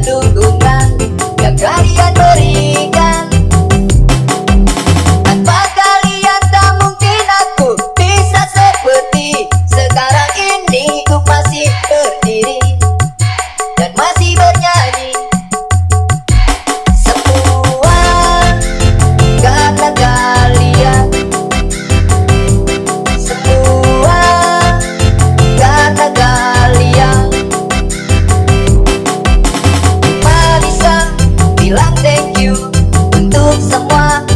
tudo. 我